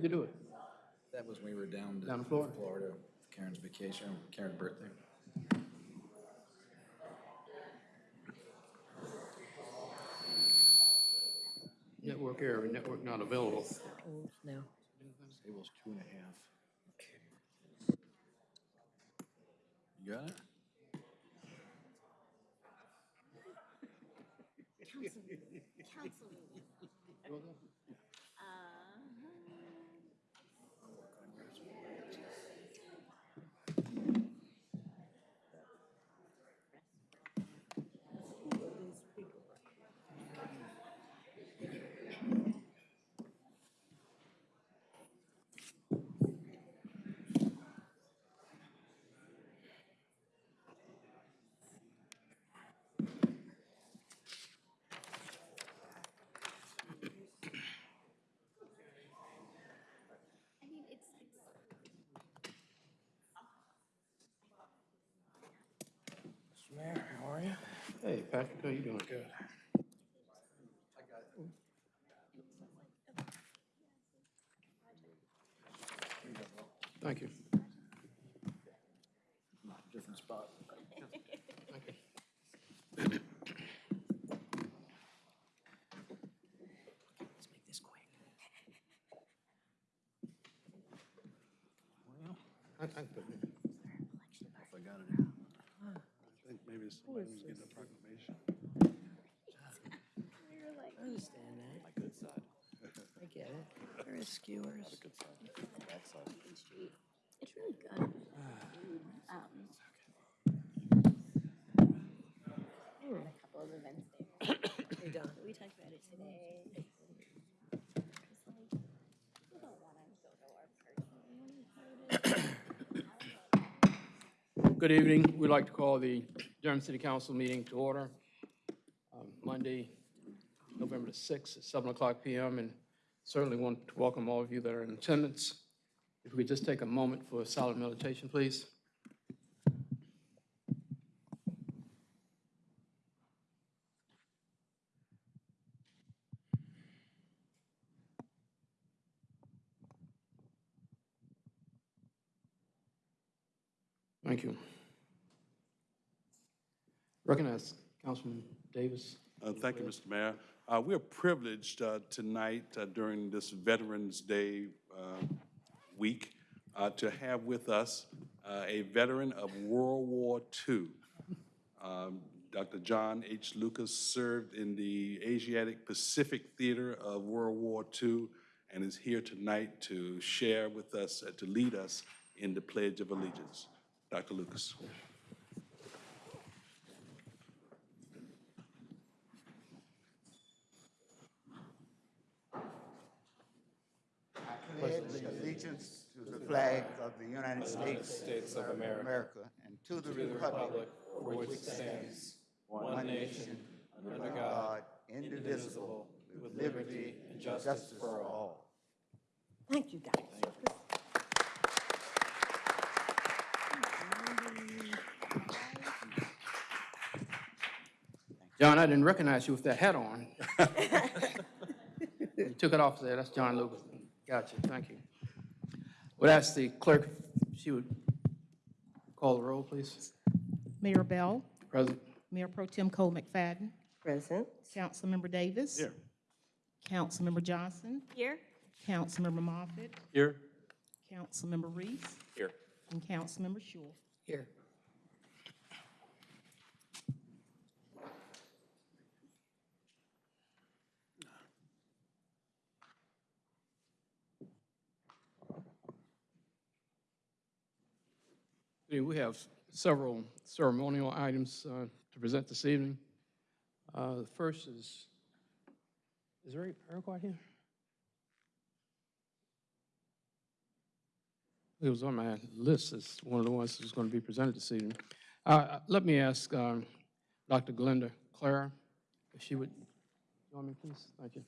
did you do it? That was when we were down to. Down in Florida? Florida, Karen's vacation, Karen's birthday. Network error, network not available. No. Table's two and a half. You got it? I Hey, Patrick, how you doing? Good. Thank you. Different spot. Let's make this quick. Well, I, I can put it in. if I got it. I think maybe somebody who's getting a proclamation. we were like, I understand that. My good side. I get it. There is skewers. Good side. Bad side. Main Street. It's really good. Um, I had a couple of events there. Hey, Don. We talked about it today. It's like, we don't wanna go to our personal. Good evening. We'd like to call the Durham City Council meeting to order. um, Monday, November the 6th at 7 o'clock PM, and certainly want to welcome all of you that are in attendance. If we just take a moment for a silent meditation, please. Thank you. Recognize Councilman Davis. Uh, Thank you, Mr. Mayor. Uh, We are privileged uh, tonight uh, during this Veterans Day uh, week uh, to have with us a veteran of World War II. Um, Dr. John H. Lucas served in the Asiatic Pacific Theater of World War II and is here tonight to share with us, to lead us in the Pledge of Allegiance. Dr. Lucas. pledge allegiance to the flag of the United States of America and to the republic for which it stands, one nation, under God, indivisible, with liberty and justice for all. Thank you, guys. John, I didn't recognize you with that hat on. You took it off there, that's John Lucas. Gotcha, thank you. Would ask the clerk if she would call the roll, please. Mayor Bell, Present. Mayor Pro Tem Cole McFadden, Present. Councilmember Davis. Here. Councilmember Johnson, Here? Councilmember Moffitt, Here. Councilmember Reece, Here. and Councilmember Schewel. Here. We have several ceremonial items uh, to present this evening. Uh, The first is, is Eric Iroquois here? It was on my list as one of the ones that's going to be presented this evening. Uh, Let me ask um, Dr. Glenda Clara if she would, join me, please? Thank you.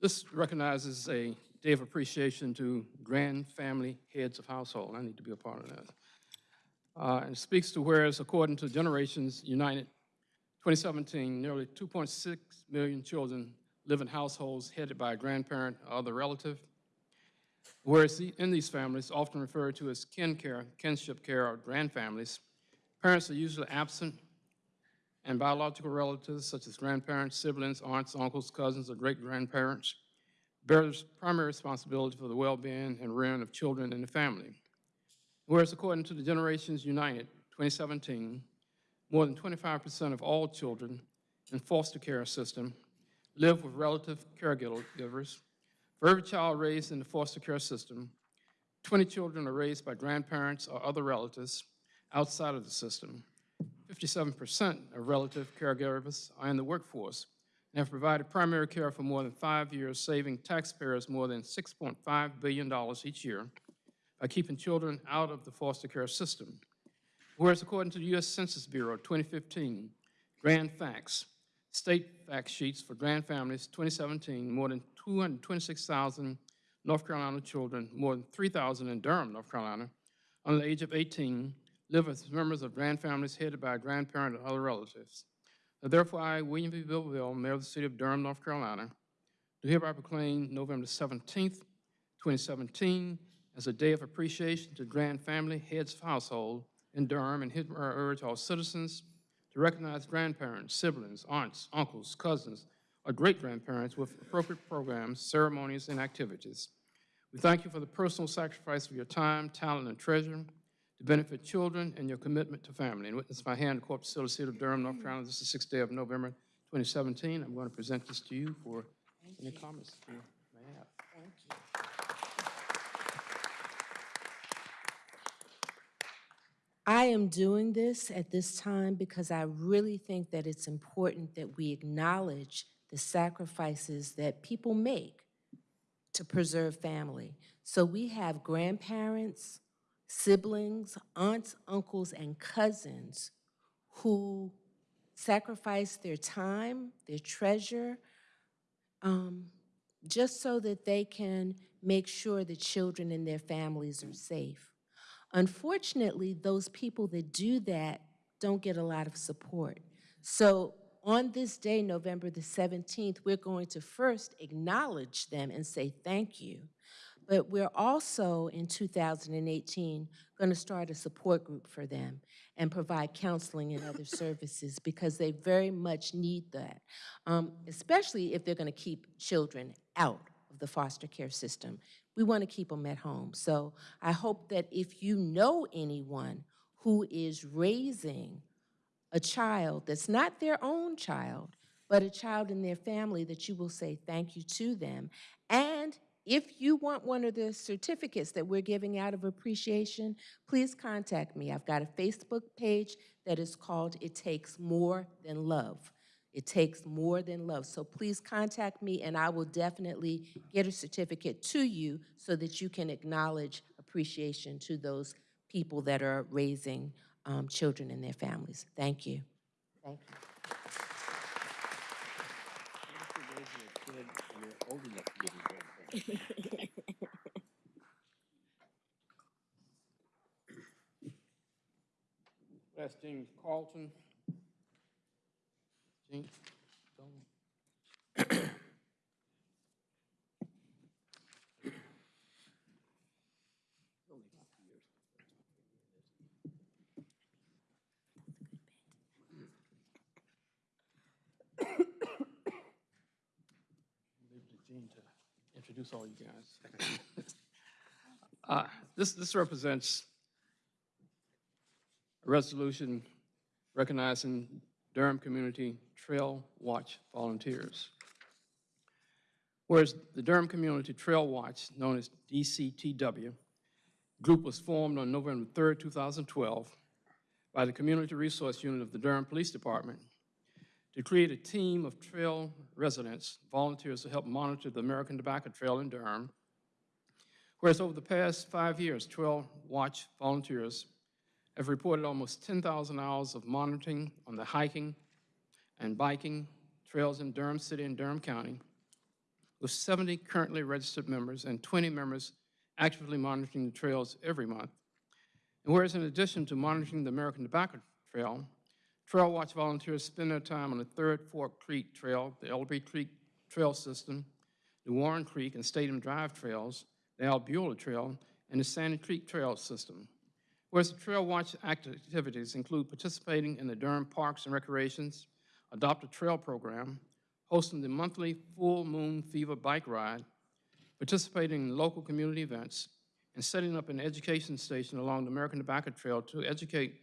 This recognizes a day of appreciation to grand family heads of household. I need to be a part of that. Uh, And speaks to whereas according to Generations United 2017, nearly 2.6 million children live in households headed by a grandparent or other relative. Whereas in these families, often referred to as kin care, kinship care, or grand families, parents are usually absent and biological relatives such as grandparents, siblings, aunts, uncles, cousins, or great-grandparents bears primary responsibility for the well-being and rearing of children in the family. Whereas according to the Generations United 2017, more than 25% of all children in foster care system live with relative caregivers. For every child raised in the foster care system, 20 children are raised by grandparents or other relatives outside of the system. 57% of relative caregivers are in the workforce and have provided primary care for more than five years, saving taxpayers more than $6.5 billion each year by keeping children out of the foster care system. Whereas according to the U.S. Census Bureau 2015, Grand Facts, state fact sheets for grand families 2017, more than 226,000 North Carolina children, more than 3,000 in Durham, North Carolina, under the age of 18, live as members of grand families headed by a grandparent or other relatives. Now Therefore, I, William V. Bill Bell, Mayor of the City of Durham, North Carolina, do hereby proclaim November 17th, 2017, as a day of appreciation to grand family heads of household in Durham, and hereby urge all citizens to recognize grandparents, siblings, aunts, uncles, cousins, or great-grandparents with appropriate programs, ceremonies, and activities. We thank you for the personal sacrifice of your time, talent, and treasure to benefit children and your commitment to family. And witness my hand, Corpus City, City of Durham, North Carolina, this is the sixth day of November 2017. I'm going to present this to you for any comments you may have. I am doing this at this time because I really think that it's important that we acknowledge the sacrifices that people make to preserve family. So we have grandparents, siblings, aunts, uncles, and cousins who sacrifice their time, their treasure, um, just so that they can make sure the children and their families are safe. Unfortunately, those people that do that don't get a lot of support. So on this day, November the 17th, we're going to first acknowledge them and say thank you. But we're also, in 2018, going to start a support group for them and provide counseling and other services because they very much need that, um, especially if they're going to keep children out of the foster care system. We want to keep them at home. So I hope that if you know anyone who is raising a child that's not their own child, but a child in their family, that you will say thank you to them. And if you want one of the certificates that we're giving out of appreciation, please contact me. I've got a Facebook page that is called It Takes More Than Love. It takes more than love. So please contact me and I will definitely get a certificate to you so that you can acknowledge appreciation to those people that are raising um, children and their families. Thank you. Thank you. That's James Carlton. James, don't- Leave it to Gene to introduce all you guys. Uh, This, this represents a resolution recognizing Durham Community Trail Watch volunteers. Whereas the Durham Community Trail Watch, known as DCTW, group was formed on November 3rd, 2012, by the Community Resource Unit of the Durham Police Department to create a team of trail residents, volunteers to help monitor the American Tobacco Trail in Durham. Whereas over the past five years, Trail Watch volunteers have reported almost 10,000 hours of monitoring on the hiking and biking trails in Durham City and Durham County. with 70 currently registered members and 20 members actively monitoring the trails every month. And whereas in addition to monitoring the American Tobacco Trail, Trail Watch volunteers spend their time on the Third Fork Creek Trail, the Ellerbe Creek Trail System, the Warren Creek and Stadium Drive Trails, the Albula Trail, and the Sandy Creek Trail System. Whereas the Trail Watch activities include participating in the Durham Parks and Recreations Adopt a Trail Program, hosting the monthly Full Moon Fever Bike Ride, participating in local community events, and setting up an education station along the American Tobacco Trail to educate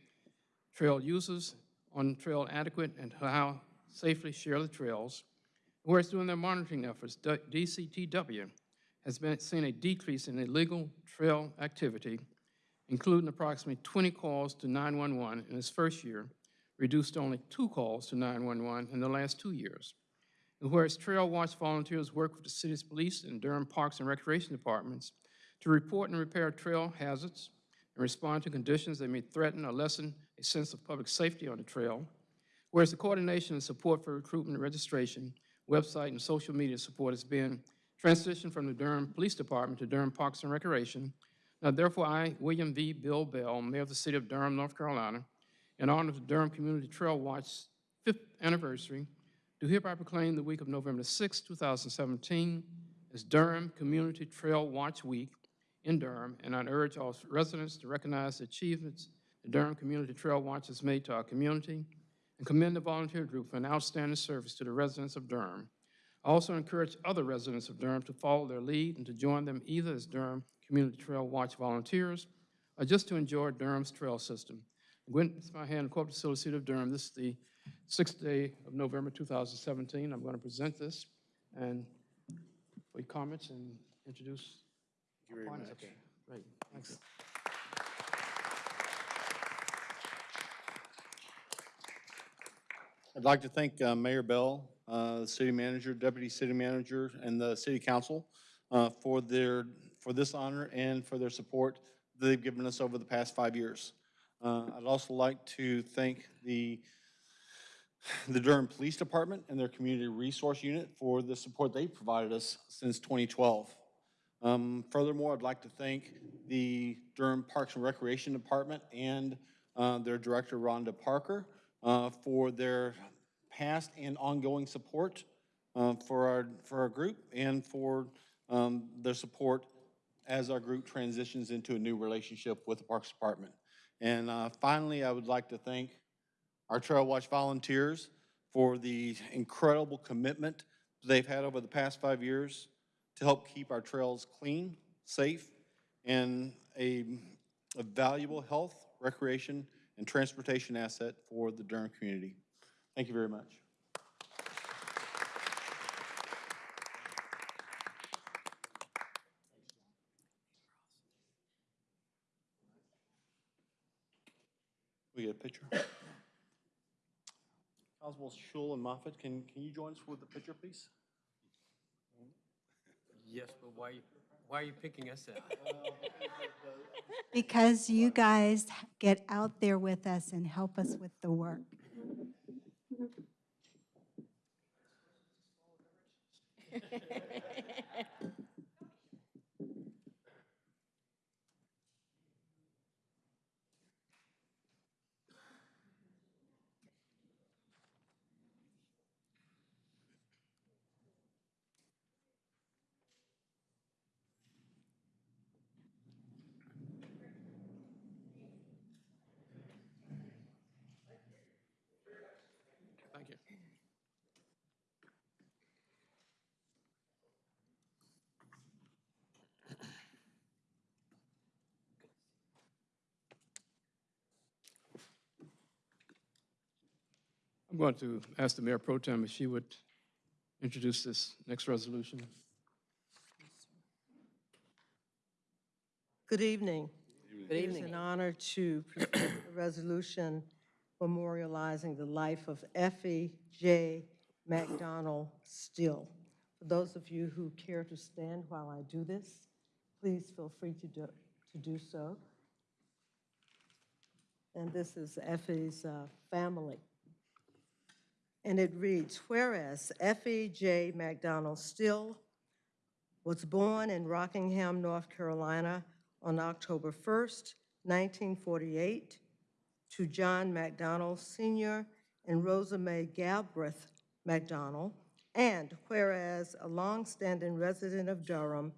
trail users on trail adequate and how safely share the trails. Whereas during their monitoring efforts, DCTW has been, seen a decrease in illegal trail activity, including approximately 20 calls to 911 in its first year, reduced to only two calls to 911 in the last two years. And whereas Trail Watch volunteers work with the city's police and Durham Parks and Recreation Departments to report and repair trail hazards and respond to conditions that may threaten or lessen a sense of public safety on the trail. Whereas the coordination and support for recruitment and registration, website and social media support has been transitioned from the Durham Police Department to Durham Parks and Recreation. Now therefore, I, William V. Bill Bell, Mayor of the City of Durham, North Carolina, in honor of the Durham Community Trail Watch fifth anniversary, do hereby proclaim the week of November 6, 2017 as Durham Community Trail Watch Week in Durham, and I urge all residents to recognize the achievements the Durham Community Trail Watch has made to our community and commend the volunteer group for an outstanding service to the residents of Durham. I also encourage other residents of Durham to follow their lead and to join them either as Durham Community Trail Watch volunteers or just to enjoy Durham's trail system. Gwen, hand, Corporate City of Durham. This is the sixth day of November 2017. I'm going to present this and for comments and introduce. Thank you very partners. much. Okay, Great, thanks. I'd like to thank uh, Mayor Bell, uh, the city manager, deputy city manager, and the city council uh, for their, for this honor and for their support that they've given us over the past five years. Uh, I'd also like to thank the, the Durham Police Department and their Community Resource Unit for the support they've provided us since 2012. Um, Furthermore, I'd like to thank the Durham Parks and Recreation Department and uh, their Director Rhonda Parker uh, for their past and ongoing support uh, for our, for our group and for um, their support as our group transitions into a new relationship with the Parks Department. And uh, finally, I would like to thank our Trail Watch volunteers for the incredible commitment they've had over the past five years to help keep our trails clean, safe, and a, a valuable health, recreation, and transportation asset for the Durham community. Thank you very much. We get a picture? Constables Schewel and Moffitt, can, can you join us with the picture, please? Yes, but why, why are you picking us out? Because you guys get out there with us and help us with the work. I'm going to ask the Mayor Pro Tem if she would introduce this next resolution. Good evening. Good evening. It's an honor to present a resolution memorializing the life of Effie J. McDonald Still. For those of you who care to stand while I do this, please feel free to do, to do so. And this is Effie's uh, family. And it reads, whereas Effie J. McDonald Still was born in Rockingham, North Carolina on October 1st, 1948, to John McDonald Sr. and Rosa Mae Galbraith McDonald, and whereas a longstanding resident of Durham,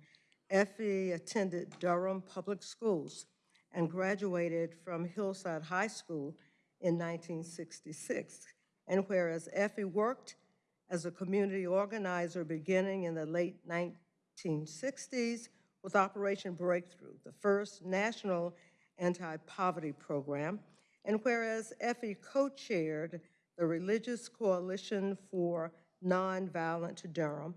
Effie attended Durham Public Schools and graduated from Hillside High School in 1966. And whereas Effie worked as a community organizer beginning in the late 1960s with Operation Breakthrough, the first national anti-poverty program. And whereas Effie co-chaired the Religious Coalition for Nonviolent Durham,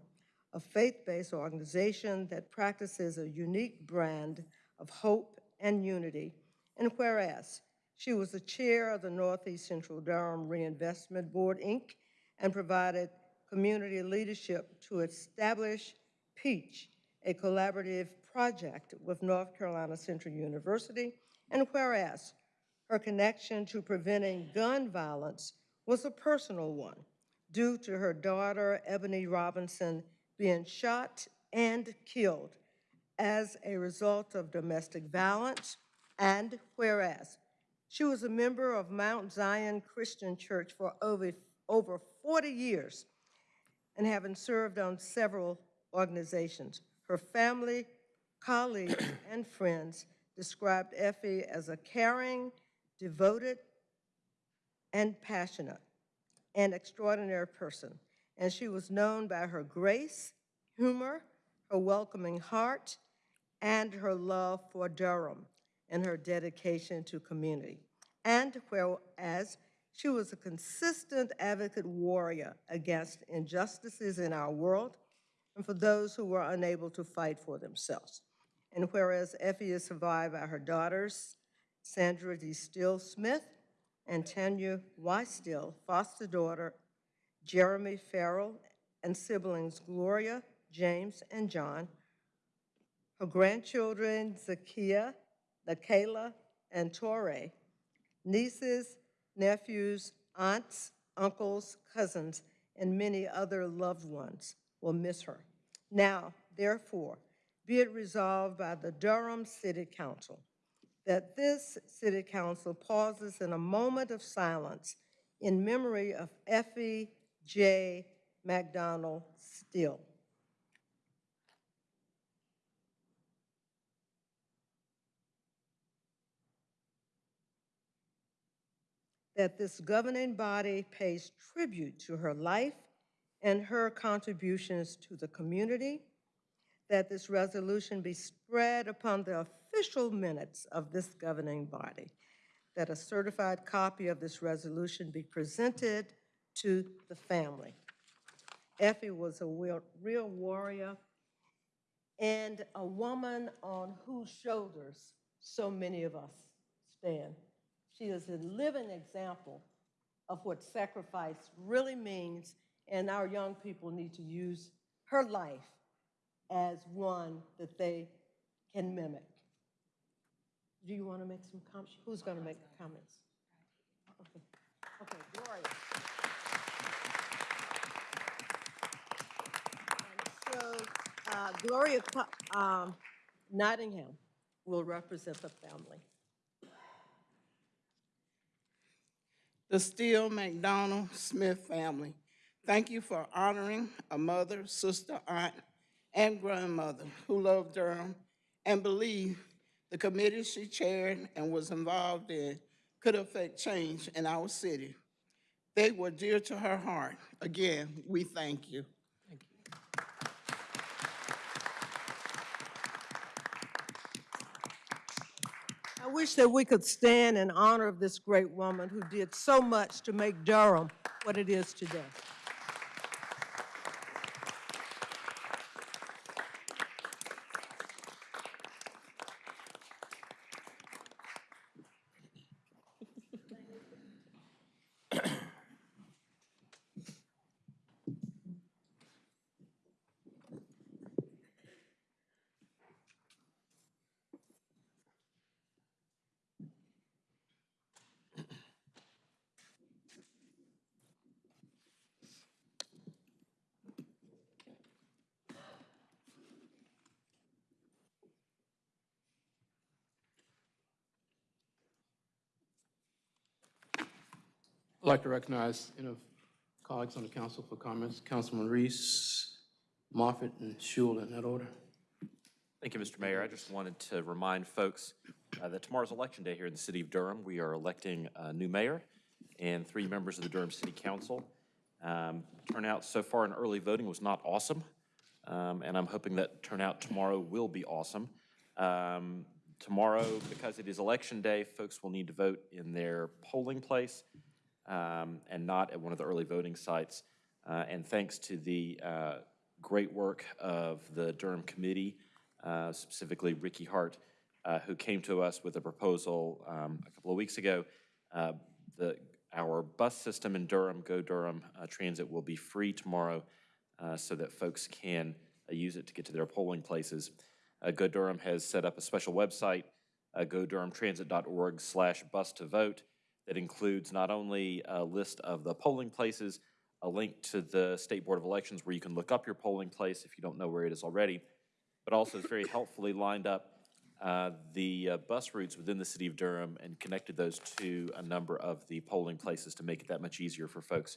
a faith-based organization that practices a unique brand of hope and unity. And whereas she was the chair of the Northeast Central Durham Reinvestment Board, Inc., and provided community leadership to establish Peach, a collaborative project with North Carolina Central University. And whereas her connection to preventing gun violence was a personal one due to her daughter, Ebony Robinson, being shot and killed as a result of domestic violence. And whereas she was a member of Mount Zion Christian Church for over, over 40 years and having served on several organizations. Her family, colleagues, and friends described Effie as a caring, devoted, and passionate, and extraordinary person. And she was known by her grace, humor, her welcoming heart, and her love for Durham and her dedication to community. And whereas she was a consistent advocate warrior against injustices in our world and for those who were unable to fight for themselves. And whereas Effie is survived by her daughters, Sandra D. Still Smith and Tanya Y. Foster daughter, Jeremy Farrell, and siblings Gloria, James, and John, her grandchildren Zakia, Lakayla, and Torre, nieces, nephews, aunts, uncles, cousins, and many other loved ones will miss her. Now, therefore, be it resolved by the Durham City Council that this City Council pauses in a moment of silence in memory of Effie J. McDonald Still. That this governing body pays tribute to her life and her contributions to the community. That this resolution be spread upon the official minutes of this governing body. That a certified copy of this resolution be presented to the family. Effie was a real, real warrior and a woman on whose shoulders so many of us stand. She is a living example of what sacrifice really means, and our young people need to use her life as one that they can mimic. Do you want to make some comments? Who's going to make comments? Okay, okay, Gloria. So uh, Gloria um, Nottingham will represent the family. The Steele McDonald Smith family. Thank you for honoring a mother, sister, aunt, and grandmother who loved Durham and believed the committee she chaired and was involved in could affect change in our city. They were dear to her heart. Again, we thank you. Wish that we could stand in honor of this great woman who did so much to make Durham what it is today. Like to recognize, you know, colleagues on the council for comments. Councilman Reece, Moffitt, and Schewel in that order. Thank you, Mr. Mayor. I just wanted to remind folks uh, that tomorrow's Election Day here in the city of Durham. We are electing a new mayor and three members of the Durham City Council. Um, Turnout so far in early voting was not awesome, um, and I'm hoping that turnout tomorrow will be awesome. Um, Tomorrow, because it is Election Day, folks will need to vote in their polling place um, and not at one of the early voting sites. Uh, And thanks to the uh, great work of the Durham Committee, uh, specifically Ricky Hart, uh, who came to us with a proposal um, a couple of weeks ago. Uh, The, our bus system in Durham, Go Durham uh, Transit, will be free tomorrow so that folks can use it to get to their polling places. Go Durham has set up a special website, uh, godurhamtransit.org slash bus to vote, that includes not only a list of the polling places, a link to the State Board of Elections where you can look up your polling place if you don't know where it is already, but also it's very helpfully lined up uh, the uh, bus routes within the city of Durham and connected those to a number of the polling places to make it that much easier for folks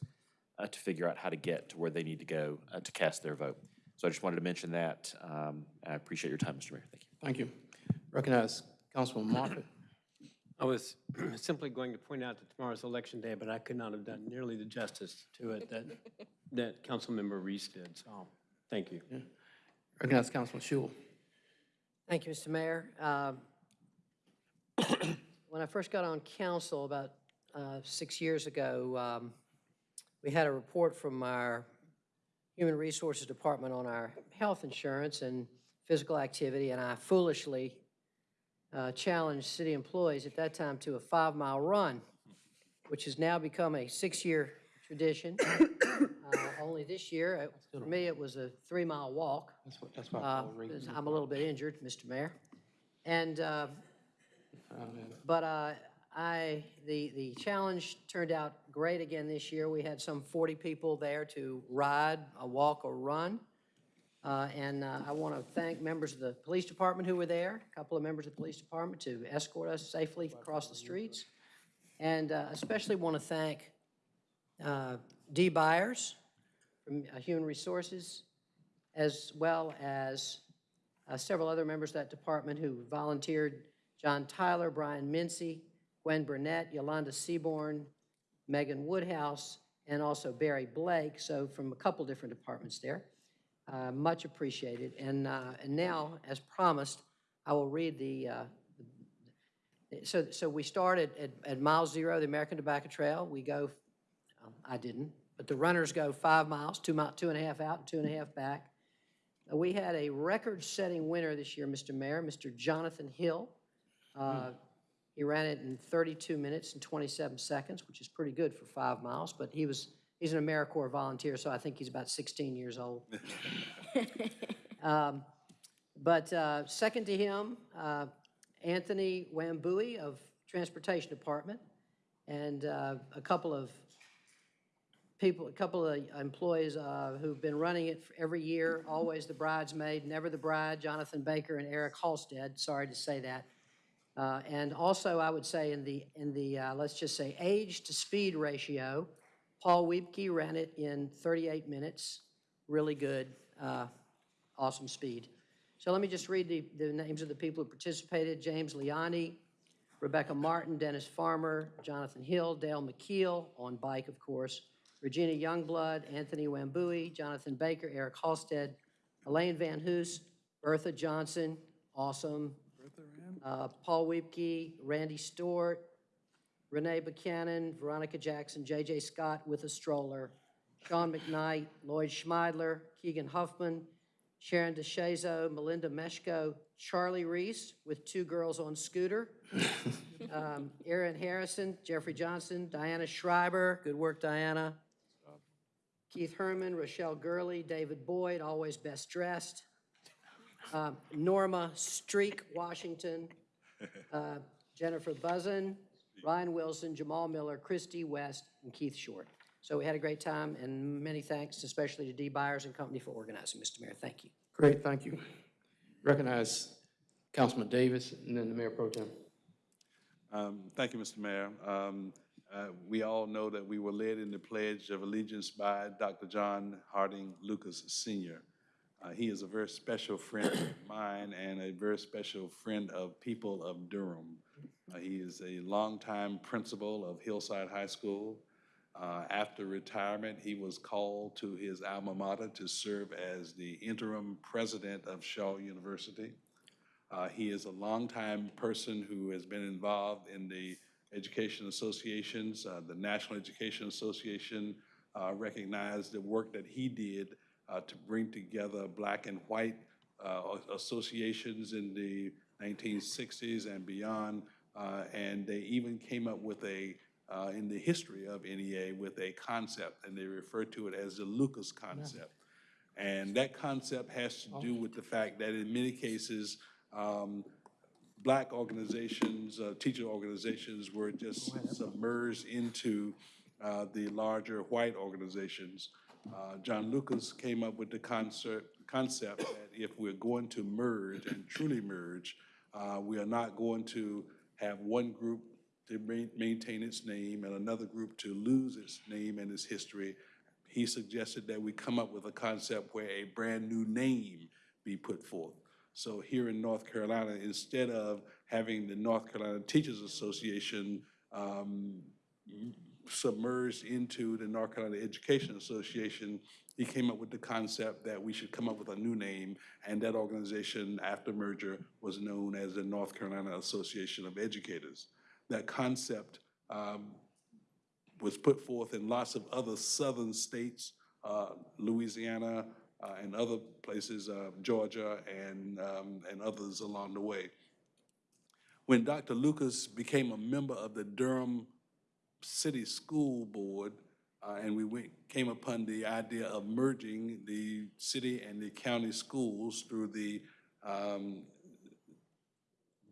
uh, to figure out how to get to where they need to go uh, to cast their vote. So I just wanted to mention that. Um, I appreciate your time, Mr. Mayor. Thank you. Thank you. Recognize Councilman Moffitt. I was simply going to point out that tomorrow's Election Day, but I could not have done nearly the justice to it that, that Councilmember Reece did, so, thank you. Recognize Councilman Schewel. Thank you, Mr. Mayor. Um, When I first got on council about uh, six years ago, um, we had a report from our Human Resources Department on our health insurance and physical activity, and I foolishly uh, challenged city employees at that time to a five-mile run, which has now become a six-year tradition. Uh, Only this year, it- for me, it was a three-mile walk. That's what, that's why Uh, called Ray. because I'm a little bit injured, Mr. Mayor. And, uh, Uh, but uh, I, the, the challenge turned out great again this year. We had some 40 people there to ride, uh, walk, or run. Uh, And uh, I want to thank members of the police department who were there, a couple of members of the police department to escort us safely across the streets. And uh, especially want to thank uh, Dee Byers from uh, Human Resources, as well as uh, several other members of that department who volunteered, John Tyler, Brian Mincy, Gwen Burnett, Yolanda Seaborn, Megan Woodhouse, and also Barry Blake, so from a couple different departments there. Uh, Much appreciated. And, uh, and now, as promised, I will read the, uh, so, so we started at, at mile zero, the American Tobacco Trail. We go, um, I didn't, but the runners go five miles, two mile, two and a half out and two and a half back. Uh, We had a record-setting winner this year, Mr. Mayor, Mr. Jonathan Hill. Uh, He ran it in 32 minutes and 27 seconds, which is pretty good for five miles, but he was, he's an AmeriCorps volunteer, so I think he's about 16 years old. Um, But uh, second to him, uh, Anthony Wambui of Transportation Department, and uh, a couple of people, a couple of employees uh, who've been running it every year, always the bridesmaid, never the bride, Jonathan Baker and Eric Halstead, sorry to say that. Uh, And also, I would say in the, in the, uh, let's just say, age to speed ratio, Paul Wiebke ran it in 38 minutes, really good, uh, awesome speed. So let me just read the, the names of the people who participated. James Liani, Rebecca Martin, Dennis Farmer, Jonathan Hill, Dale McKeel, on bike, of course, Regina Youngblood, Anthony Wambui, Jonathan Baker, Eric Halstead, Elaine Van Hoos, Bertha Johnson, awesome, uh, Paul Wiebke, Randy Stewart, Renee Buchanan, Veronica Jackson, J.J. Scott with a stroller, Sean McKnight, Lloyd Schmeidler, Keegan Huffman, Sharon DeShazo, Melinda Meshko, Charlie Reece with two girls on scooter, um, Aaron Harrison, Jeffrey Johnson, Diana Schreiber, good work, Diana, Keith Herman, Rochelle Gurley, David Boyd, always best dressed, um, Norma Streak, Washington, uh, Jennifer Buzzin, Ryan Wilson, Jamal Miller, Christy West, and Keith Short. So we had a great time, and many thanks, especially to D. Byers and company for organizing, Mr. Mayor. Thank you. Great, thank you. Recognize Councilman Davis and then the Mayor Pro Tem. Um, Thank you, Mr. Mayor. Um, Uh, We all know that we were led in the Pledge of Allegiance by Dr. John Harding Lucas Sr. Uh, He is a very special friend of mine and a very special friend of people of Durham. Uh, He is a longtime principal of Hillside High School. Uh, After retirement, he was called to his alma mater to serve as the interim president of Shaw University. Uh, He is a longtime person who has been involved in the education associations. Uh, The National Education Association uh, recognized the work that he did uh, to bring together black and white associations in the 1960s and beyond. Uh, And they even came up with a, uh, in the history of NEA, with a concept, and they refer to it as the Lucas concept. And that concept has to do with the fact that in many cases, um, black organizations, uh, teacher organizations were just submerged into uh, the larger white organizations. Uh, John Lucas came up with the concept, concept that if we're going to merge and truly merge, uh, we are not going to have one group to ma- maintain its name and another group to lose its name and its history. He suggested that we come up with a concept where a brand-new name be put forth. So here in North Carolina, instead of having the North Carolina Teachers Association um, submerged into the North Carolina Education Association, he came up with the concept that we should come up with a new name, and that organization, after merger, was known as the North Carolina Association of Educators. That concept um, was put forth in lots of other southern states, uh, Louisiana, uh, and other places, uh, Georgia and, um, and others along the way. When Dr. Lucas became a member of the Durham City School Board, uh, and we went, came upon the idea of merging the city and the county schools through the um,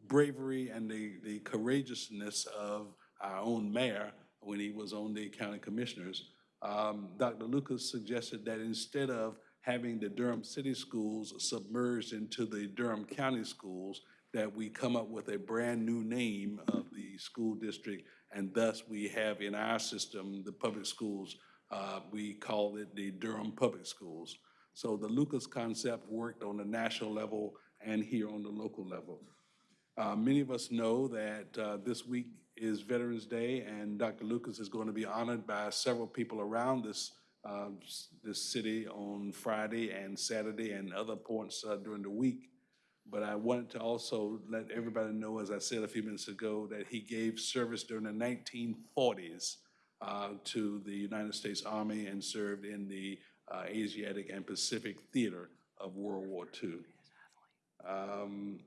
bravery and the, the courageousness of our own mayor when he was on the county commissioners. Um, Dr. Lucas suggested that instead of having the Durham City Schools submerged into the Durham County Schools, that we come up with a brand-new name of the school district, and thus we have in our system, the public schools, uh, we call it the Durham Public Schools. So the Lucas concept worked on the national level and here on the local level. Uh, Many of us know that uh, this week is Veterans Day, and Dr. Lucas is going to be honored by several people around this, uh, this city on Friday and Saturday and other points uh, during the week. But I wanted to also let everybody know, as I said a few minutes ago, that he gave service during the 1940s uh, to the United States Army and served in the uh, Asiatic and Pacific Theater of World War II. Um,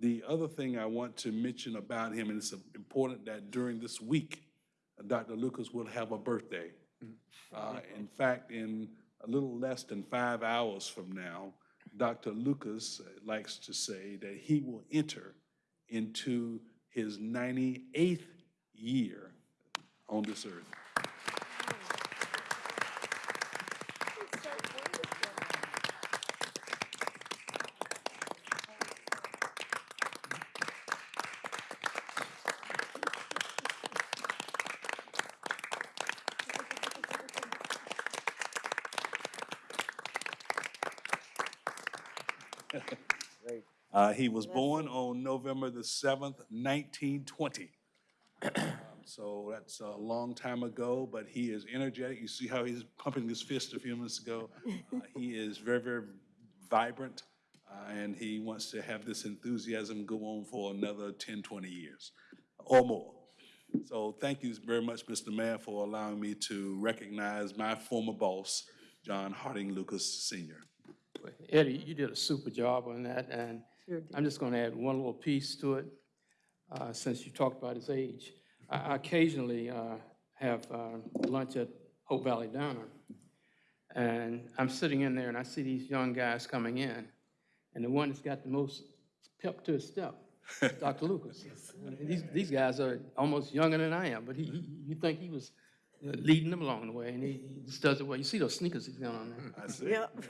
the other thing I want to mention about him, and it's important that during this week, Dr. Lucas will have a birthday. Uh, In fact, in a little less than five hours from now, Dr. Lucas likes to say that he will enter into his 98th year on this earth. Uh, He was born on November the 7th, 1920. Um, So that's a long time ago, but he is energetic. You see how he's pumping his fist a few minutes ago? Uh, He is very, very vibrant, uh, and he wants to have this enthusiasm go on for another 10, 20 years or more. So thank you very much, Mr. Mayor, for allowing me to recognize my former boss, John Harding Lucas Sr. Eddie, you did a super job on that, and I'm just going to add one little piece to it, uh, since you talked about his age. I I occasionally uh, have uh, lunch at Hope Valley Diner, and I'm sitting in there and I see these young guys coming in, and the one that's got the most pep to his step is Dr. Lucas. And These, these guys are almost younger than I am, but he, he- you think he was uh, leading them along the way, and he he just does it well. You see those sneakers he's got on there? I see. Yep.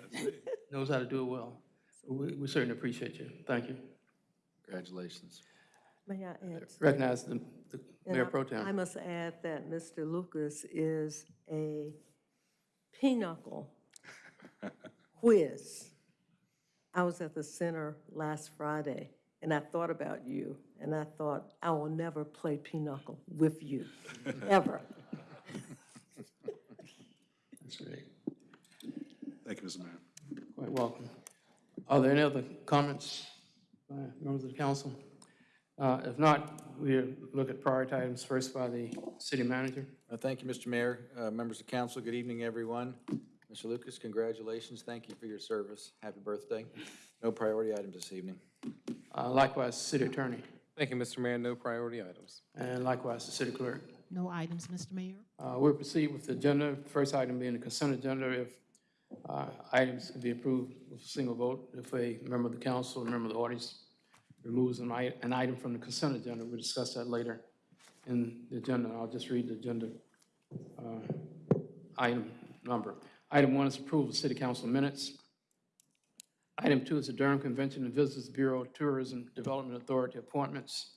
Knows how to do it well. So We, we certainly appreciate you. Thank you. Congratulations. May I add? Recognize the the And Mayor I- Pro Tem. I must add that Mr. Lucas is a pinochle whiz. I was at the center last Friday, and I thought about you, and I thought, I will never play pinochle with you, ever. That's great. Thank you, Mr. Mayor. Quite welcome. Are there any other comments by members of the council? Uh, If not, we'll look at priority items first by the city manager. Uh, Thank you, Mr. Mayor, uh, members of council, good evening, everyone. Mr. Lucas, congratulations, thank you for your service, happy birthday. No priority items this evening. Uh, Likewise, city attorney, Thank you, Mr. Mayor. No priority items. and likewise, the city clerk. No items, Mr. Mayor. Uh, We'll proceed with the agenda, first item being the consent agenda. If uh, items can be approved with a single vote, if a member of the council, a member of the audience removes an an item from the consent agenda, we'll discuss that later in the agenda. I'll just read the agenda uh, item number. Item one is approval of city council minutes. Item two is the Durham Convention and Visitors Bureau Tourism Development Authority appointments.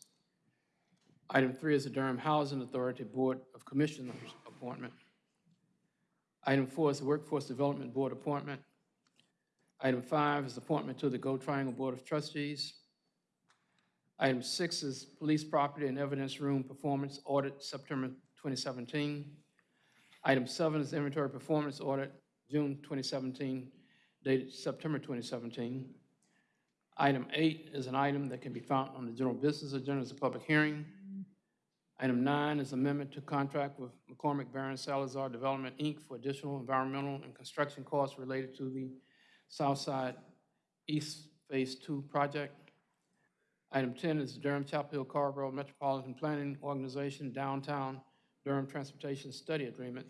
Item three is the Durham Housing Authority Board of Commissioners appointment. Item four is the Workforce Development Board appointment. Item five is appointment to the GoTriangle Board of Trustees. Item six is Police Property and Evidence Room Performance Audit, September 2017. Item seven is Inventory Performance Audit, June 2017, dated September 2017. Item eight is an item that can be found on the general business agenda as a public hearing. Item nine is amendment to contract with McCormack Baron Salazar Development, Inc. for additional environmental and construction costs related to the Southside East Phase Two project. Item 10 is Durham Chapel Hill Carrboro Metropolitan Planning Organization Downtown Durham Transportation Study Agreement.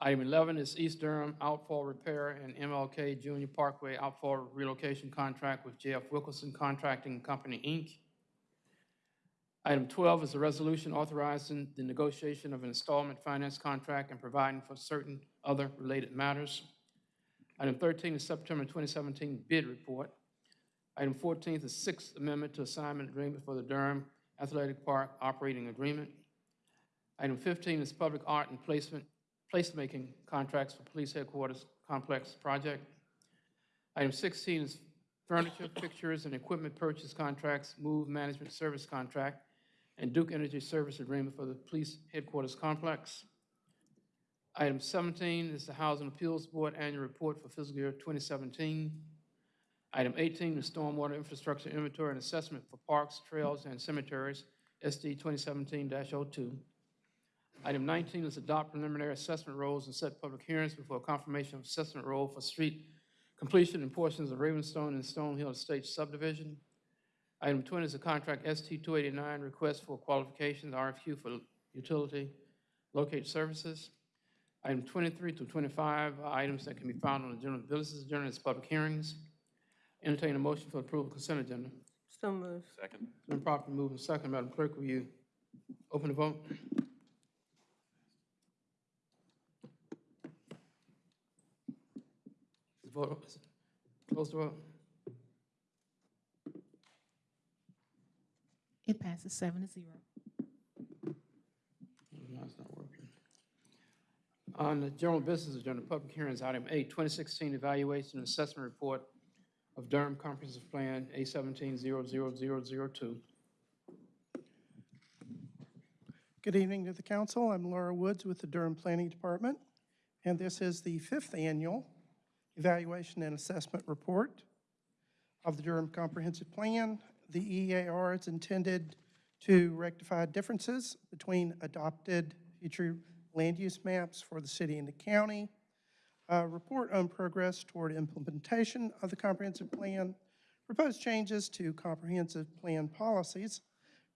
Item 11 is East Durham Outfall Repair and MLK Junior Parkway Outfall Relocation Contract with JF Wilkerson Contracting Company, Inc. Item 12 is a resolution authorizing the negotiation of an installment finance contract and providing for certain other related matters. Item 13 is September 2017 bid report. Item 14 is the Sixth Amendment to Assignment Agreement for the Durham Athletic Park Operating Agreement. Item 15 is Public Art and Placement, Placemaking Contracts for Police Headquarters Complex Project. Item 16 is Furniture, Pictures, and Equipment Purchase Contracts, Move Management Service Contract, and Duke Energy Service Agreement for the Police Headquarters Complex. Item 17 is the Housing Appeals Board Annual Report for fiscal year 2017. Item 18 is Stormwater Infrastructure Inventory and Assessment for Parks, Trails, and Cemeteries, SD 2017-02. Item 19 is adopt preliminary assessment rolls and set public hearings before confirmation of assessment roll for street completion in portions of Ravenstone and Stonehill Estates subdivision. Item 20 is a contract ST 289, request for qualifications, RFQ for utility locate services. Item 23 through 25 are items that can be found on the general business agenda as public hearings. Entertain a motion for approval of consent agenda. So moved. Second. Been properly moved and second. Madam Clerk, will you open the vote? The vote, close the vote. It passes seven to zero. No, it's not working. On the general business agenda, public hearings, item eight, 2016 Evaluation and Assessment Report of Durham Comprehensive Plan, A 17-00002. Good evening to the council. I'm Laura Woods with the Durham Planning Department, and this is the fifth annual Evaluation and Assessment Report of the Durham Comprehensive Plan. The EAR is intended to rectify differences between adopted future land use maps for the city and the county, uh, report on progress toward implementation of the comprehensive plan, propose changes to comprehensive plan policies,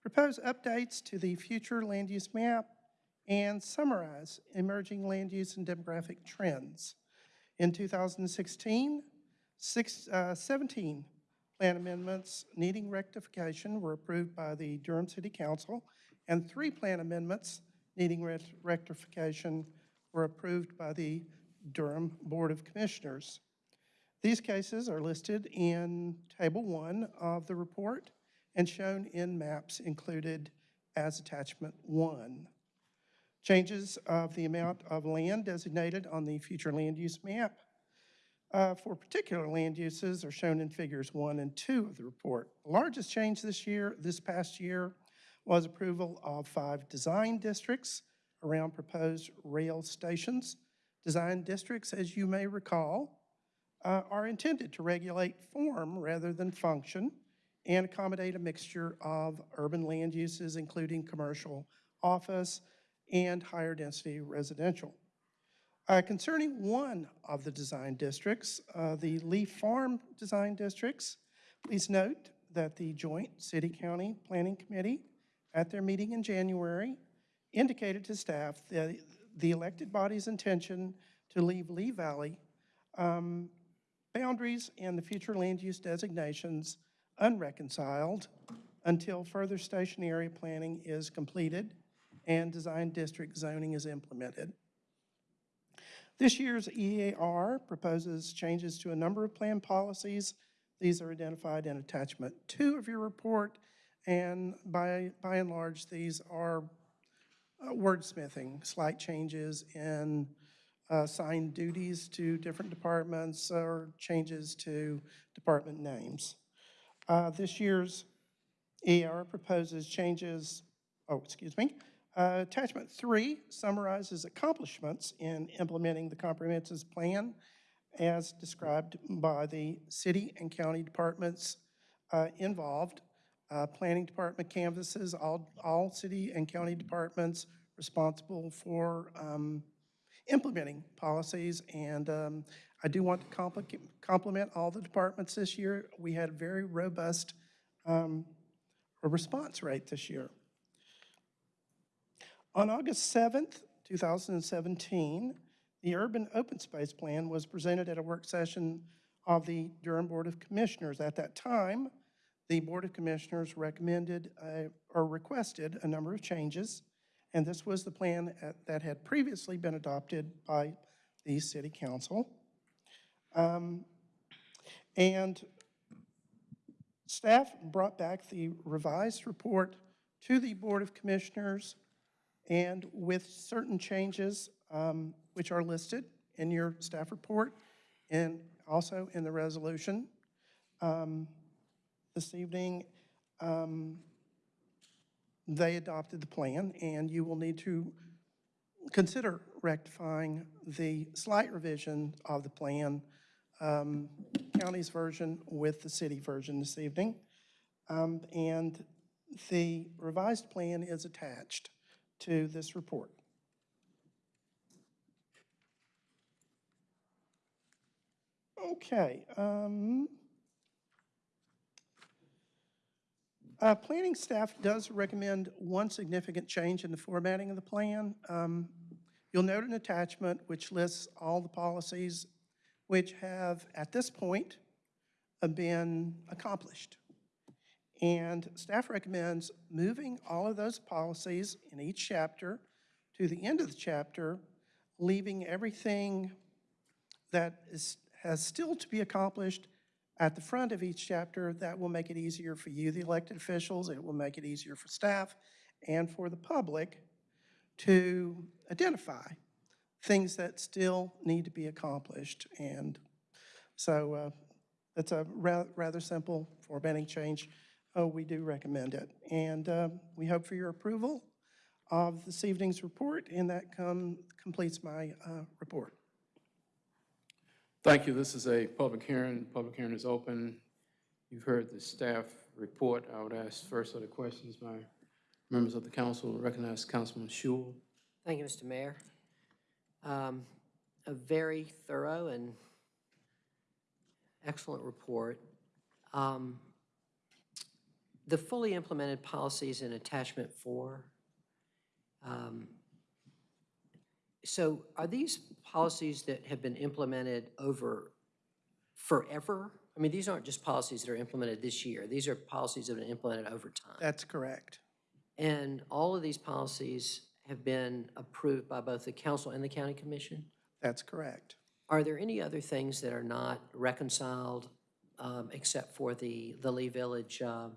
propose updates to the future land use map, and summarize emerging land use and demographic trends. In 2016, six, uh, 17 plan amendments needing rectification were approved by the Durham City Council, and three plan amendments needing rect- rectification were approved by the Durham Board of Commissioners. These cases are listed in Table 1 of the report, and shown in maps included as attachment one. Changes of the amount of land designated on the future land use map uh, for particular land uses are shown in figures one and two of the report. The largest change this year, this past year, was approval of five design districts around proposed rail stations. Design districts, as you may recall, uh, are intended to regulate form rather than function and accommodate a mixture of urban land uses, including commercial, office, and higher density residential. Uh, Concerning one of the design districts, uh, the Lee Farm Design Districts, please note that the joint city-county planning committee at their meeting in January indicated to staff that the elected body's intention to leave Leigh Village um, boundaries and the future land use designations unreconciled until further station area planning is completed and design district zoning is implemented. This year's EAR proposes changes to a number of plan policies. These are identified in attachment two of your report, and by, by and large, these are uh, wordsmithing, slight changes in uh, assigned duties to different departments or changes to department names. Uh, This year's EAR proposes changes, oh, excuse me, uh, Attachment three summarizes accomplishments in implementing the comprehensive plan as described by the city and county departments uh, involved. Uh, Planning department canvases all, all city and county departments responsible for um, implementing policies. And um, I do want to compliment all the departments this year. We had a very robust um, response rate this year. On August 7th, 2017, the Urban Open Space Plan was presented at a work session of the Durham Board of Commissioners. At that time, the Board of Commissioners recommended uh, or requested a number of changes, and this was the plan at- that had previously been adopted by the City Council. Um, And staff brought back the revised report to the Board of Commissioners and with certain changes um, which are listed in your staff report and also in the resolution. Um, This evening, um, they adopted the plan, and you will need to consider rectifying the slight revision of the plan, um, county's version with the city version this evening. Um, And the revised plan is attached to this report. Okay. um, uh, Planning staff does recommend one significant change in the formatting of the plan. Um, You'll note an attachment which lists all the policies which have, at this point, been accomplished. And staff recommends moving all of those policies in each chapter to the end of the chapter, leaving everything that is, has still to be accomplished at the front of each chapter. That will make it easier for you, the elected officials. It will make it easier for staff and for the public to identify things that still need to be accomplished. And so uh, it's a ra- rather simple formatting change. Oh, we do recommend it. And uh, we hope for your approval of this evening's report, and that come, completes my uh, report. Thank you. This is a public hearing. Public hearing is open. You've heard the staff report. I would ask first of the questions by members of the council. Recognize Councilman Schewel. Thank you, Mr. Mayor. Um, A very thorough and excellent report. Um, The fully implemented policies in attachment four, um, so are these policies that have been implemented over forever? I mean, these aren't just policies that are implemented this year. These are policies that have been implemented over time. That's correct. And all of these policies have been approved by both the council and the county commission? That's correct. Are there any other things that are not reconciled, um, except for the, the Leigh Village, um,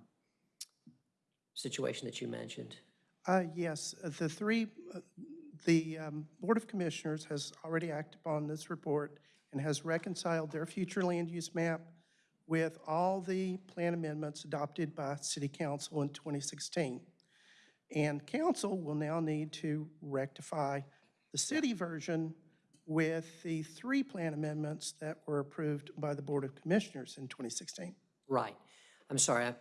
situation that you mentioned? Uh, Yes, uh, the three, uh, the um, Board of Commissioners has already acted upon this report and has reconciled their future land use map with all the plan amendments adopted by City Council in 2016. And council will now need to rectify the city version with the three plan amendments that were approved by the Board of Commissioners in 2016. Right. I'm sorry, I,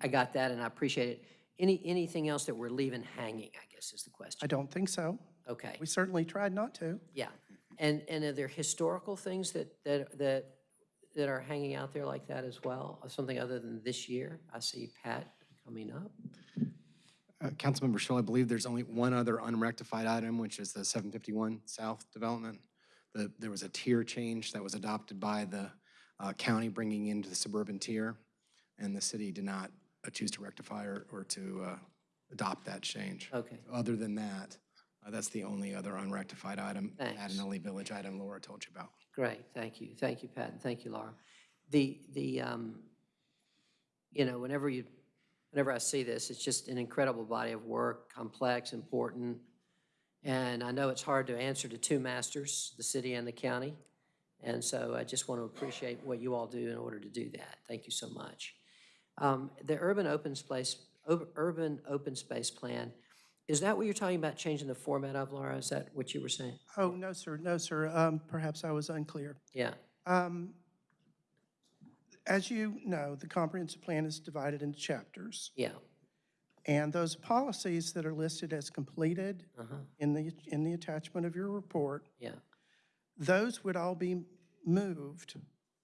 I got that and I appreciate it. Any, anything else that we're leaving hanging, I guess is the question. I don't think so. Okay. We certainly tried not to. Yeah. And, and are there historical things that, that, that, that are hanging out there like that as well? Or Something other than this year? I see Pat coming up. Uh, Councilmember Schewel, I believe there's only one other unrectified item, which is the 751 South development. The, there was a tier change that was adopted by the uh, county bringing into the suburban tier, and the city did not choose to rectify or, or to uh, adopt that change. Okay. Other than that, uh, that's the only other unrectified item, Thanks. Adinelli Village item Laura told you about. Great, thank you. Thank you, Pat, and thank you, Laura. The, the, um, you know, whenever you, whenever I see this, it's just an incredible body of work, complex, important. And I know it's hard to answer to two masters, the city and the county. And so I just want to appreciate what you all do in order to do that. Thank you so much. Um, The urban open space, urban open space plan, is that what you're talking about, changing the format of, Laura? Is that what you were saying? Oh, no, sir, no, sir. Um, Perhaps I was unclear. Yeah, Um, As you know, the comprehensive plan is divided into chapters. yeah, And those policies that are listed as completed uh-huh, in the, in the attachment of your report, yeah. those would all be moved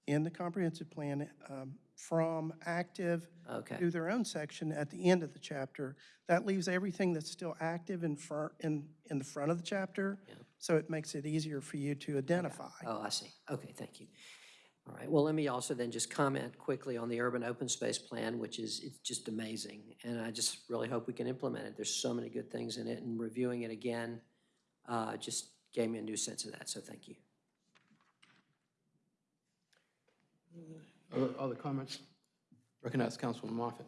in the comprehensive plan um, from active Okay. to their own section at the end of the chapter. That leaves everything that's still active in front, in, in the front of the chapter, so it makes it easier for you to identify. Oh, I see. Okay, thank you. All right, well, let me also then just comment quickly on the urban open space plan, which is, it's just amazing. And I just really hope we can implement it. There's so many good things in it, and reviewing it again uh, just gave me a new sense of that, so thank you. Other, other comments? Recognize Councilman Moffitt.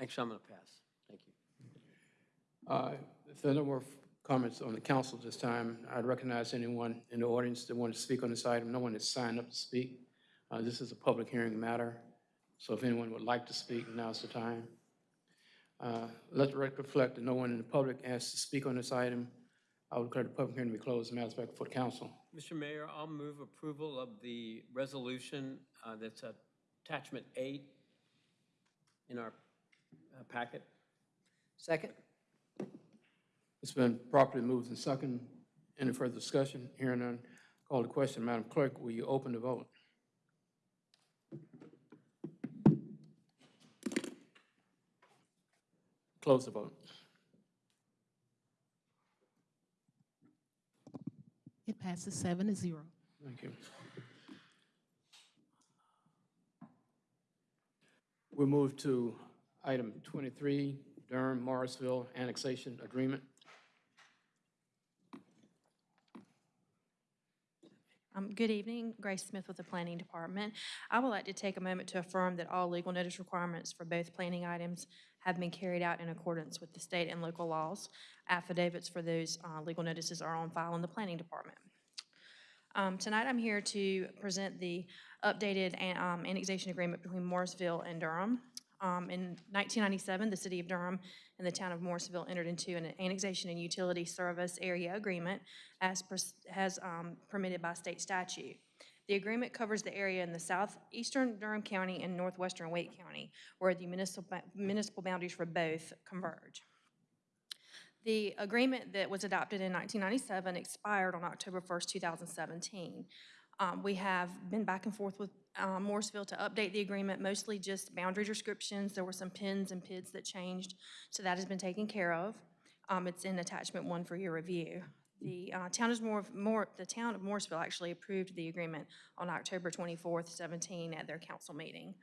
Actually, I'm going to pass. Thank you. Uh, If there are no more comments on the council this time, I'd recognize anyone in the audience that wanted to speak on this item. No one has signed up to speak. Uh, This is a public hearing matter, so if anyone would like to speak, now's the time. Uh, Let the record reflect that no one in the public asked to speak on this item. I would declare the public hearing to be closed. Matters back before the council. Mr. Mayor, I'll move approval of the resolution uh, that's attachment eight in our uh, packet. Second? It's been properly moved and second. Any further discussion? Hearing none, call the question. Madam Clerk, will you open the vote? Close the vote. It passes seven to zero. Thank you. We'll move to item 23, Durham Morrisville Annexation Agreement. Um, Good evening, Grace Smith with the Planning Department. I would like to take a moment to affirm that all legal notice requirements for both planning items have been carried out in accordance with the state and local laws. Affidavits for those uh, legal notices are on file in the Planning Department. Um, Tonight, I'm here to present the updated um, annexation agreement between Morrisville and Durham. Um, In 1997, the city of Durham and the town of Morrisville entered into an annexation and utility service area agreement as as um, permitted by state statute. The agreement covers the area in the southeastern Durham County and northwestern Wake County, where the municipal municipal boundaries for both converge. The agreement that was adopted in 1997 expired on October 1st, 2017. Um, We have been back and forth with uh, Morrisville to update the agreement, mostly just boundary descriptions. There were some pins and PIDs that changed, so that has been taken care of. Um, It's in attachment one for your review. The uh, town is more, more, the town of Morrisville actually approved the agreement on October 24th, 17 at their council meeting.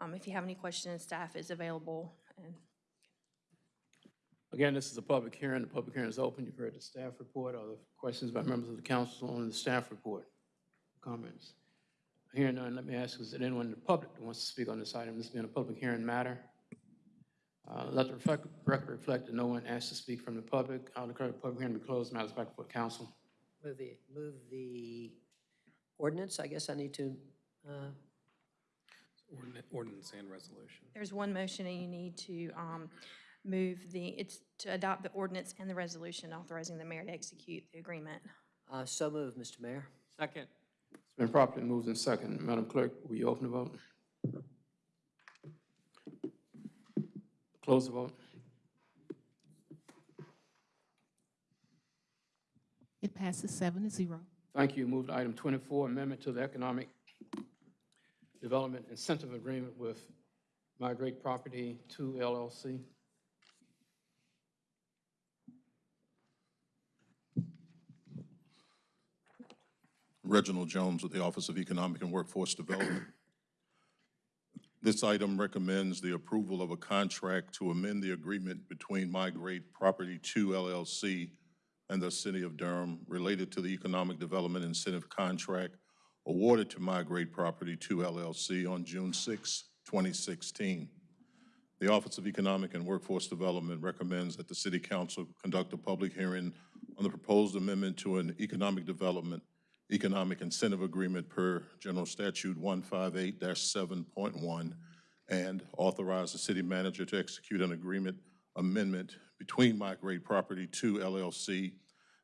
Um, If you have any questions, staff is available and Again, this is a public hearing. The public hearing is open. You've heard the staff report. Are there questions by members of the council on the staff report? Comments? Hearing none, let me ask, is there anyone in the public that wants to speak on this item? This being a public hearing matter. Uh, Let the reflect- record reflect that no one asked to speak from the public. I'll declare the public hearing to be closed. Matters back before council. Move the, move the ordinance, I guess I need to, uh, Ordinance and resolution. There's one motion and you need to um, move the, it's to adopt the ordinance and the resolution authorizing the mayor to execute the agreement. uh, so move, Mr. Mayor. Second. It's been properly moved and second. Madam Clerk, will you open the vote? Close the vote. It passes seven to zero. Thank you. Move to item 24, amendment to the Economic Development Incentive Agreement with Migrate Property 2 LLC. Reginald Jones with the Office of Economic and Workforce Development. This item recommends the approval of a contract to amend the agreement between Migrate Property 2 LLC and the City of Durham related to the Economic Development Incentive Contract awarded to Migrate Property 2 LLC on June 6, 2016. The Office of Economic and Workforce Development recommends that the City Council conduct a public hearing on the proposed amendment to an economic development, economic incentive agreement per General Statute 158-7.1, and authorize the city manager to execute an agreement amendment between Migrate Property 2 LLC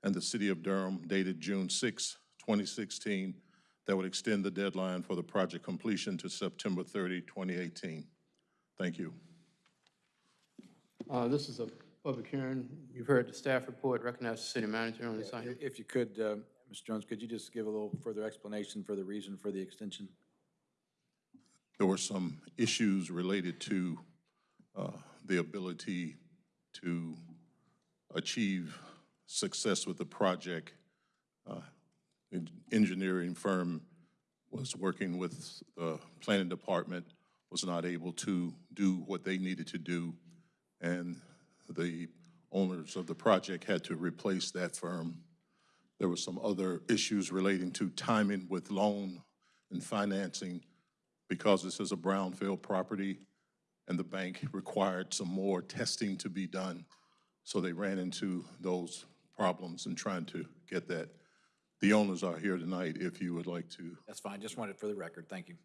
and the City of Durham dated June 6, 2016, that would extend the deadline for the project completion to September 30, 2018. Thank you. Uh, This is a public hearing. You've heard the staff report. Recognize the city manager on this item. If you could, uh, Mr. Jones, could you just give a little further explanation for the reason for the extension? There were some issues related to uh, the ability to achieve success with the project. Uh, en- Engineering firm was working with the planning department, was not able to do what they needed to do, and the owners of the project had to replace that firm. There were some other issues relating to timing with loan and financing because this is a brownfield property and the bank required some more testing to be done. So they ran into those problems in trying to get that. The owners are here tonight if you would like to. That's fine, just wanted it for the record, thank you.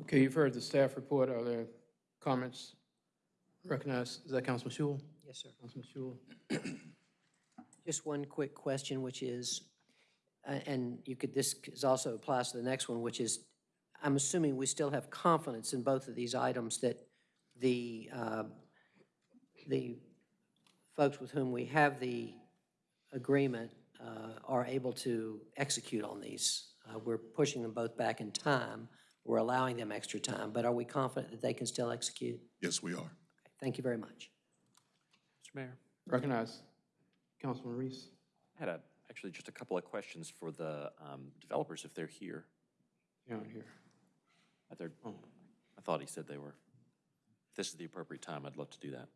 Okay, you've heard the staff report. Are there comments? Recognize, is that Councilman Schewel? Yes, sir. Councilman Schewel? Just one quick question, which is, uh, and you could, this is also applies to the next one, which is, I'm assuming we still have confidence in both of these items that the, uh, the folks with whom we have the agreement uh, are able to execute on these. Uh, We're pushing them both back in time. We're allowing them extra time, but are we confident that they can still execute? Yes, we are. Thank you very much. Mr. Mayor, Recognize Councilman Reece. I had a, actually just a couple of questions for the um, developers if they're here. Yeah, here. Uh, they're- I thought he said they were. If this is the appropriate time, I'd love to do that.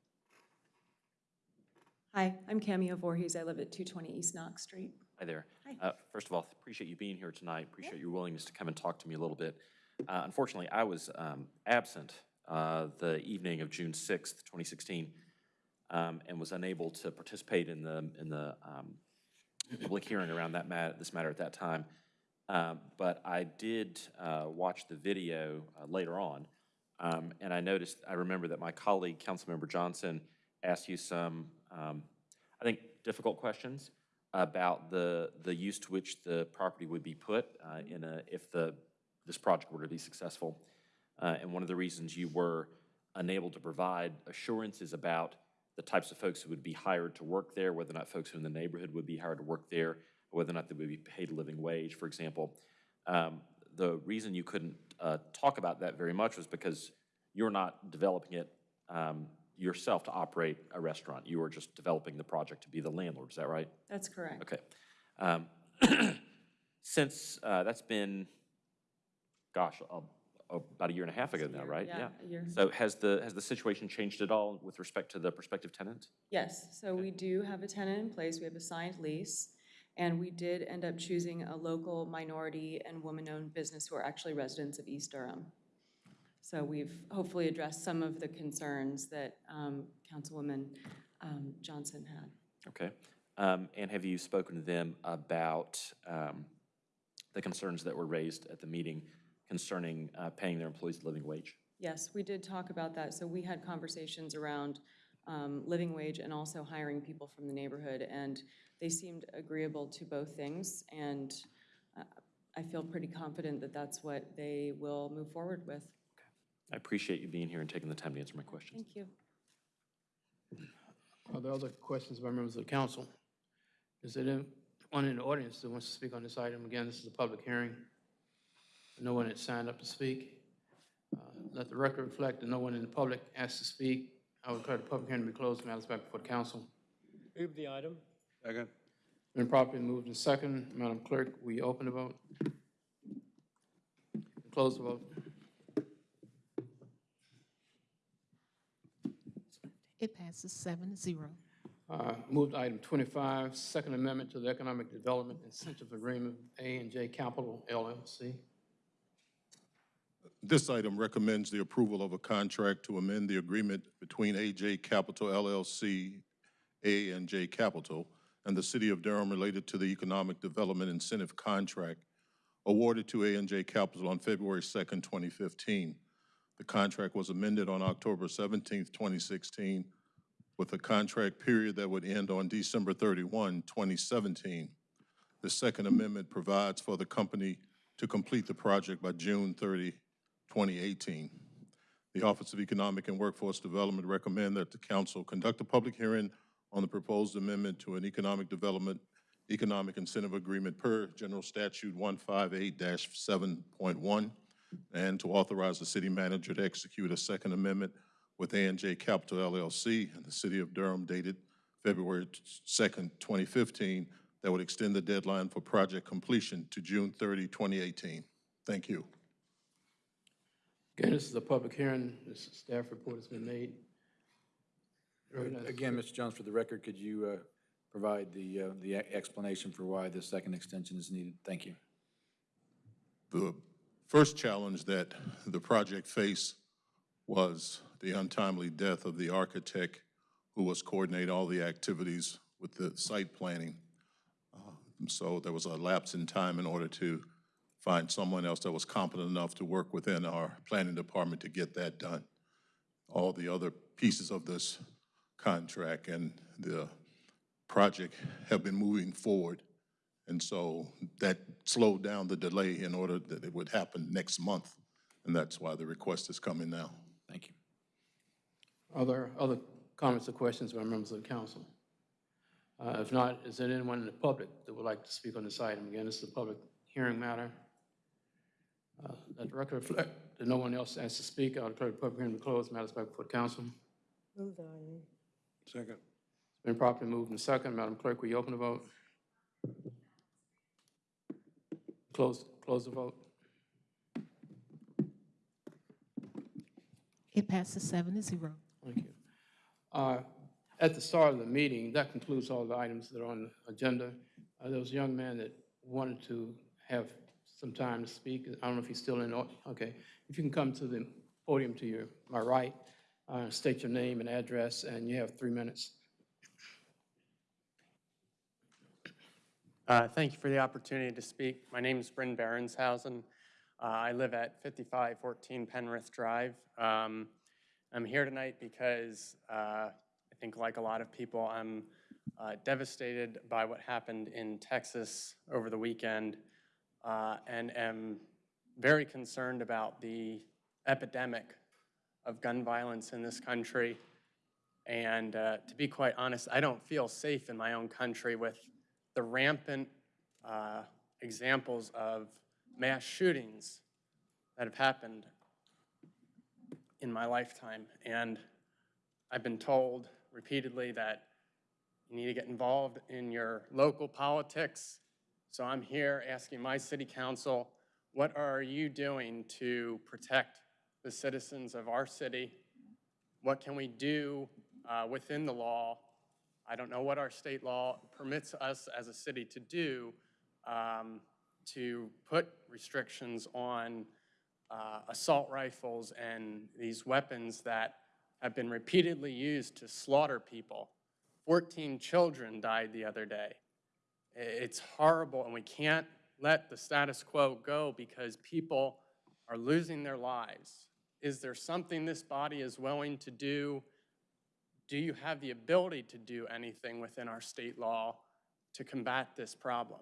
Hi, I'm Cameo Voorhees. I live at 220 East Knox Street. Hi there. Hi. Uh, First of all, appreciate you being here tonight. Appreciate your willingness to come and talk to me a little bit. Uh, Unfortunately, I was um, absent uh, the evening of June 6th, 2016, um, and was unable to participate in the, in the um, public hearing around that mat, this matter at that time. Um, But I did uh, watch the video uh, later on, um, and I noticed, I remember that my colleague, Councilmember Johnson, asked you some, um, I think, difficult questions about the, the use to which the property would be put uh, in a, if the, this project were to be successful. Uh, And one of the reasons you were unable to provide assurances about the types of folks who would be hired to work there, whether or not folks who in the neighborhood would be hired to work there, whether or not they would be paid a living wage, for example. Um, The reason you couldn't uh, talk about that very much was because you're not developing it um, yourself to operate a restaurant. You are just developing the project to be the landlord, is that right? That's correct. Okay. Um, Since, uh, that's been, gosh, a- about a year and a half ago now, right? yeah, a year. So has the, has the situation changed at all with respect to the prospective tenant? Yes, so we do have a tenant in place. We have a signed lease. And we did end up choosing a local minority and woman-owned business who are actually residents of East Durham. So we've hopefully addressed some of the concerns that um, Councilwoman um, Johnson had. Okay. Um, And have you spoken to them about um, the concerns that were raised at the meeting concerning uh, paying their employees the living wage? Yes, we did talk about that. So we had conversations around um, living wage and also hiring people from the neighborhood, and they seemed agreeable to both things. And uh, I feel pretty confident that that's what they will move forward with. I appreciate you being here and taking the time to answer my questions. Thank you. Are there other questions by members of the council? Is there anyone in the audience that wants to speak on this item? Again, this is a public hearing. No one had signed up to speak. Uh, Let the record reflect that no one in the public asked to speak. I would declare the public hearing to be closed. Matters back before the council. Move the item. Second. Been properly moved and second. Madam Clerk, we open the vote? Close the vote. It passes seven to zero. Uh, Moved item 25, Second Amendment to the Economic Development Incentive Agreement, A and J Capital LLC. This item recommends the approval of a contract to amend the agreement between AJ Capital LLC, A and J Capital, and the City of Durham related to the Economic Development Incentive Contract awarded to A and J Capital on February 2nd, 2015. The contract was amended on October 17th, 2016, with a contract period that would end on December 31, 2017. The Second Amendment provides for the company to complete the project by June 30, 2018. The Office of Economic and Workforce Development recommend that the council conduct a public hearing on the proposed amendment to an economic development, economic incentive agreement per General Statute 158-7.1, and to authorize the city manager to execute a second amendment with ANJ Capital LLC and the City of Durham dated February 2nd, 2015, that would extend the deadline for project completion to June 30, 2018. Thank you. Again, this is a public hearing. This staff report has been made. Again, Mr. Jones, for the record, could you uh, provide the, uh, the explanation for why the second extension is needed? Thank you. The first challenge that the project faced was the untimely death of the architect who was coordinating all the activities with the site planning. Um, So there was a lapse in time in order to find someone else that was competent enough to work within our planning department to get that done. All the other pieces of this contract and the project have been moving forward. And so that slowed down the delay in order that it would happen next month. And that's why the request is coming now. Thank you. Are there other comments or questions by members of the council? Uh, If not, is there anyone in the public that would like to speak on this item? Again, this is a public hearing matter. Uh, Let the record reflect that no one else has to speak. I'll declare the public hearing to be closed. Matters back before the council. Move the item. Second. It's been properly moved and second. Madam Clerk, will you open the vote? Close, close the vote. It passes seven to zero. Thank you. Uh, At the start of the meeting, that concludes all the items that are on the agenda. Uh, There was a young man that wanted to have some time to speak. I don't know if he's still in, okay. If you can come to the podium to your, my right, uh, state your name and address, and you have three minutes. Uh, Thank you for the opportunity to speak. My name is Bryn Berenshausen. Uh, I live at 5514 Penrith Drive. Um, I'm here tonight because uh, I think, like a lot of people, I'm uh, devastated by what happened in Texas over the weekend uh, and am very concerned about the epidemic of gun violence in this country. And uh, to be quite honest, I don't feel safe in my own country with the rampant uh, examples of mass shootings that have happened in my lifetime. And I've been told repeatedly that you need to get involved in your local politics. So I'm here asking my city council, what are you doing to protect the citizens of our city? What can we do uh, within the law I don't know what our state law permits us as a city to do, um, to put restrictions on uh, assault rifles and these weapons that have been repeatedly used to slaughter people. 14 children died the other day. It's horrible, and we can't let the status quo go because people are losing their lives. Is there something this body is willing to do? Do you have the ability to do anything within our state law to combat this problem?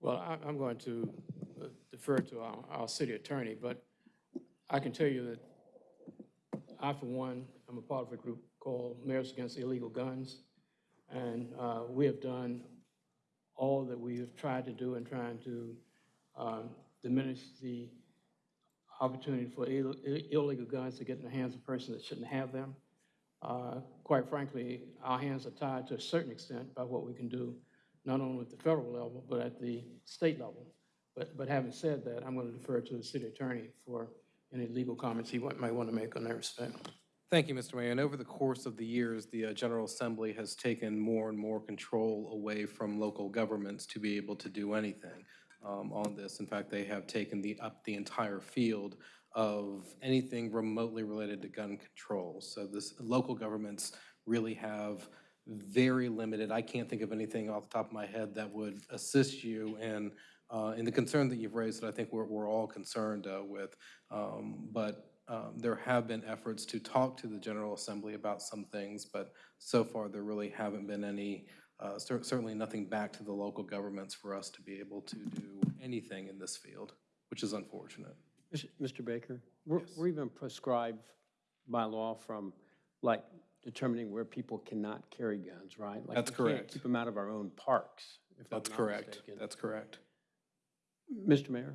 Well, I'm going to uh, defer to our, our city attorney, but I can tell you that I, for one, I'm a part of a group called Mayors Against Illegal Guns, and uh, we have done all that we have tried to do in trying to um, diminish the opportunity for ill- illegal guns to get in the hands of persons that shouldn't have them. Uh, Quite frankly, our hands are tied to a certain extent by what we can do, not only at the federal level, but at the state level. But, but having said that, I'm going to defer to the city attorney for any legal comments he wa- might want to make on that respect. Thank you, Mr. Mayor. And over the course of the years, the uh, General Assembly has taken more and more control away from local governments to be able to do anything um, on this. In fact, they have taken the, up the entire field of anything remotely related to gun control. So this, local governments really have very limited, I can't think of anything off the top of my head that would assist you in, uh, in the concern that you've raised that I think we're, we're all concerned uh, with. Um, But um, there have been efforts to talk to the General Assembly about some things, but so far there really haven't been any, uh, cer- certainly nothing back to the local governments for us to be able to do anything in this field, which is unfortunate. Mr. Baker, we're, we're even prescribed by law from, like, determining where people cannot carry guns, right? Like, That's correct. Keep them out of our own parks, That's correct. mistaken. That's correct. Mr. Mayor?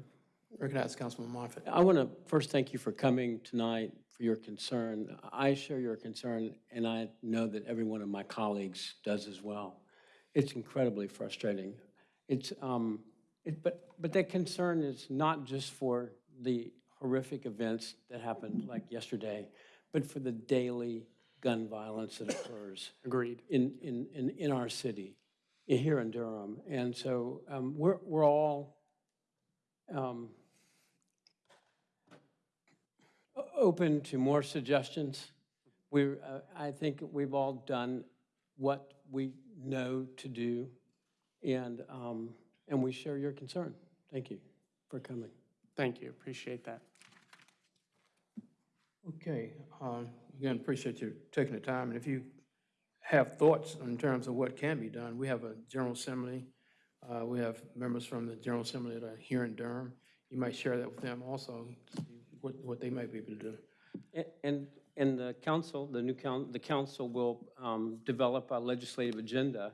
Recognize Councilman Moffitt. I want to first thank you for coming tonight, for your concern. I share your concern, and I know that every one of my colleagues does as well. It's incredibly frustrating. It's, um, it, but, but that concern is not just for the horrific events that happened like yesterday, but for the daily gun violence that occurs. Agreed. In, in, in, in our city, here in Durham. And so um, we're, we're all um, o- open to more suggestions. We're, uh, I think we've all done what we know to do, and, um, and we share your concern. Thank you for coming. Thank you, appreciate that. Okay, um, again, appreciate you taking the time, and if you have thoughts in terms of what can be done, we have a General Assembly, uh, we have members from the General Assembly that are here in Durham. You might share that with them also, to see what, what they might be able to do. And, and the council, the new coun, the council will um, develop a legislative agenda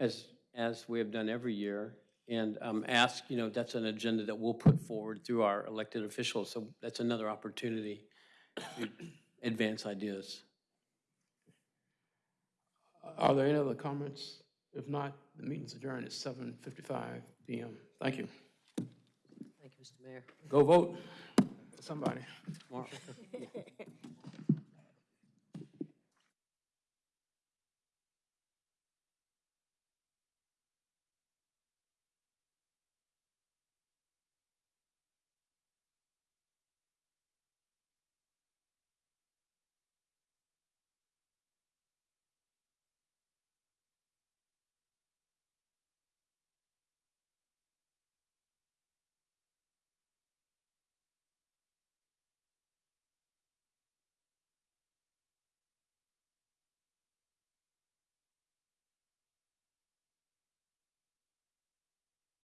as, as we have done every year, and um, ask, you know, that's an agenda that we'll put forward through our elected officials, so that's another opportunity to advance ideas. Are there any other comments? If not, the meeting's adjourned at 7:55 PM. Thank you. Thank you, Mr. Mayor. Go vote, somebody. Tomorrow.